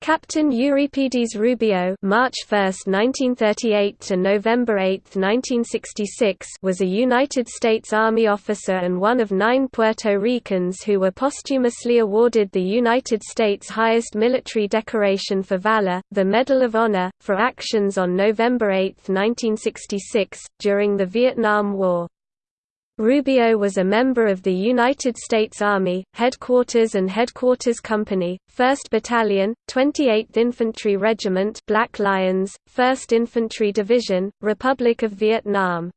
Captain Euripides Rubio March 1, 1938 to November 8, 1966 was a United States Army officer and one of nine Puerto Ricans who were posthumously awarded the United States' highest military decoration for valor, the Medal of Honor, for actions on November 8, 1966, during the Vietnam War. Rubio was a member of the United States Army, Headquarters and Headquarters Company, 1st Battalion, 28th Infantry Regiment Black Lions, 1st Infantry Division, Republic of Vietnam.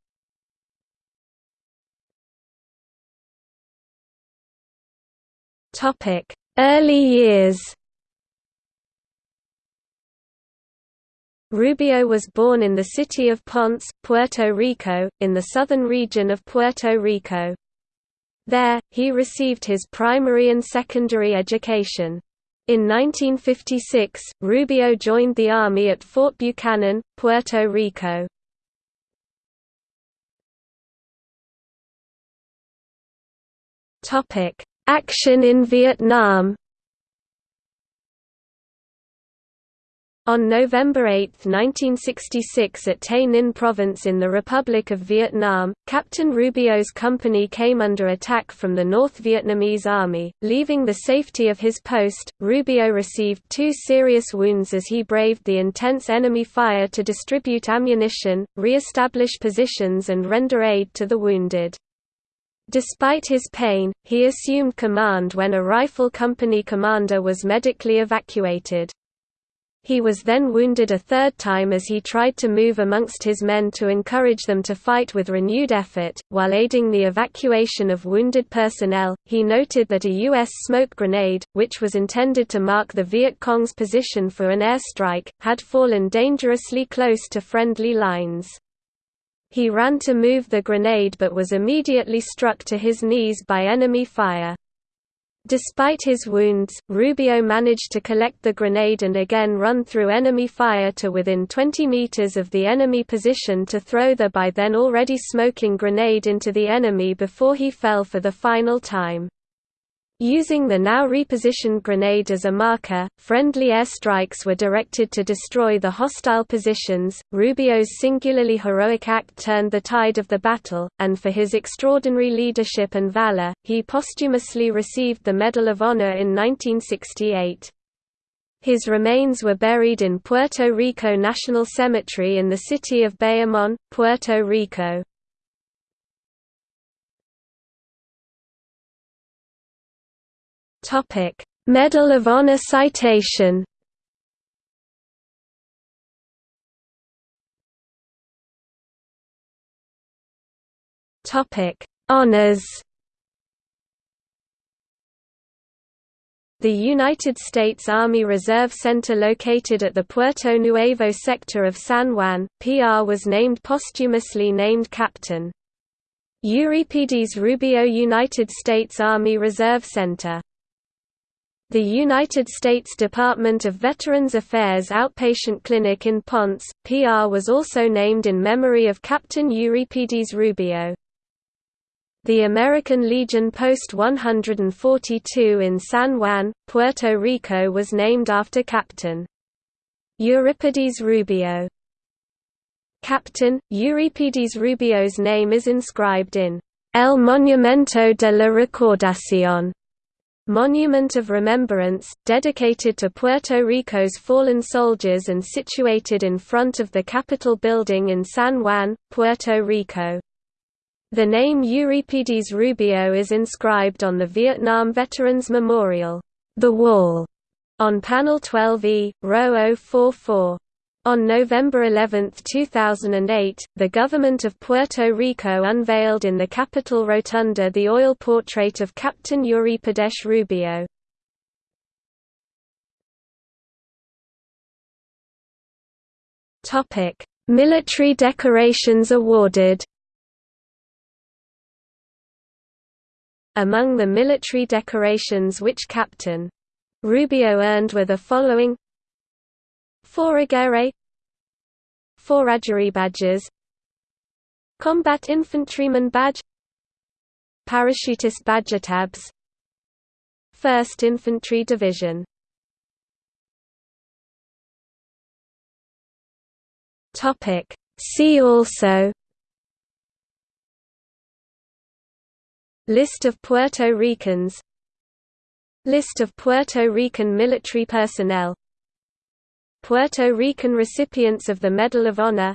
Early years Rubio was born in the city of Ponce, Puerto Rico, in the southern region of Puerto Rico. There, he received his primary and secondary education. In 1956, Rubio joined the Army at Fort Buchanan, Puerto Rico. Action in Vietnam On November 8, 1966 at Tay Ninh Province in the Republic of Vietnam, Captain Rubio's company came under attack from the North Vietnamese Army. Leaving the safety of his post, Rubio received two serious wounds as he braved the intense enemy fire to distribute ammunition, re-establish positions and render aid to the wounded. Despite his pain, he assumed command when a rifle company commander was medically evacuated. He was then wounded a third time as he tried to move amongst his men to encourage them to fight with renewed effort. While aiding the evacuation of wounded personnel, he noted that a U.S. smoke grenade, which was intended to mark the Viet Cong's position for an airstrike, had fallen dangerously close to friendly lines. He ran to move the grenade but was immediately struck to his knees by enemy fire. Despite his wounds, Rubio managed to collect the grenade and again run through enemy fire to within 20 meters of the enemy position to throw the by then already smoking grenade into the enemy before he fell for the final time. Using the now repositioned grenade as a marker, friendly airstrikes were directed to destroy the hostile positions. Rubio's singularly heroic act turned the tide of the battle, and for his extraordinary leadership and valor, he posthumously received the Medal of Honor in 1968. His remains were buried in Puerto Rico National Cemetery in the city of Bayamon, Puerto Rico. Topic: Medal of Honor citation. Topic: Honors. The United States Army Reserve Center located at the Puerto Nuevo sector of San Juan, PR was named posthumously named Captain. Euripides Rubio United States Army Reserve Center the United States Department of Veterans Affairs Outpatient Clinic in Ponce, PR was also named in memory of Captain Euripides Rubio. The American Legion Post 142 in San Juan, Puerto Rico was named after Captain Euripides Rubio. Captain, Euripides Rubio's name is inscribed in El Monumento de la Recordación Monument of Remembrance, dedicated to Puerto Rico's fallen soldiers and situated in front of the Capitol building in San Juan, Puerto Rico. The name Euripides Rubio is inscribed on the Vietnam Veterans Memorial, The Wall, on panel 12E, row 044. On November 11, 2008, the government of Puerto Rico unveiled in the Capitol Rotunda the oil portrait of Captain Euripides Rubio. Military decorations awarded Among the military decorations which Captain Rubio earned were the following Fourragère. Fourragère badges. Combat Infantryman badge. Parachutist badge tabs. 1st Infantry Division. Topic. See also. List of Puerto Ricans. List of Puerto Rican military personnel. Puerto Rican recipients of the Medal of Honor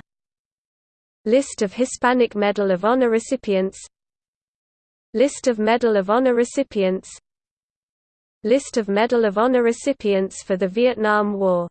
List of Hispanic Medal of Honor recipients List of Medal of Honor recipients List of Medal of Honor recipients for the Vietnam War